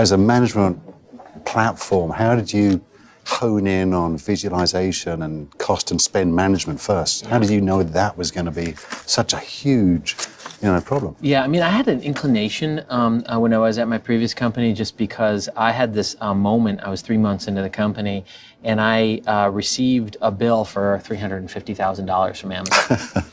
as a management platform, how did you hone in on visualization and cost and spend management first? How did you know that was going to be such a huge you know, problem? Yeah, I mean, I had an inclination um, uh, when I was at my previous company just because I had this uh, moment, I was three months into the company, and I uh, received a bill for $350,000 from Amazon.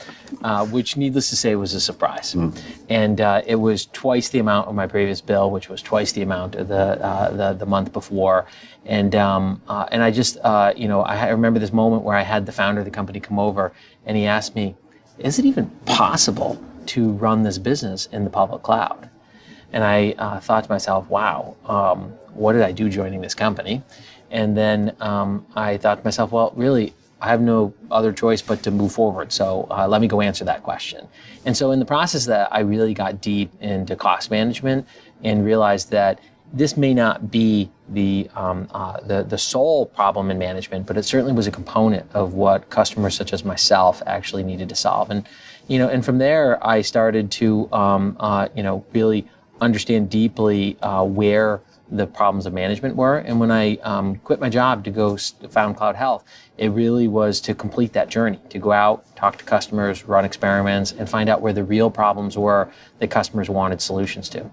uh, which needless to say was a surprise. Mm. And uh, it was twice the amount of my previous bill, which was twice the amount of the, uh, the, the, month before. And, um, uh, and I just, uh, you know, I remember this moment where I had the founder of the company come over and he asked me, is it even possible to run this business in the public cloud? And I uh, thought to myself, wow, um, what did I do joining this company? And then um, I thought to myself, well, really, I have no other choice but to move forward. So uh, let me go answer that question. And so in the process that I really got deep into cost management and realized that this may not be the, um, uh, the, the sole problem in management, but it certainly was a component of what customers such as myself actually needed to solve. And, you know, and from there I started to, um, uh, you know, really understand deeply uh, where the problems of management were. And when I um, quit my job to go found Cloud Health, it really was to complete that journey, to go out, talk to customers, run experiments, and find out where the real problems were that customers wanted solutions to.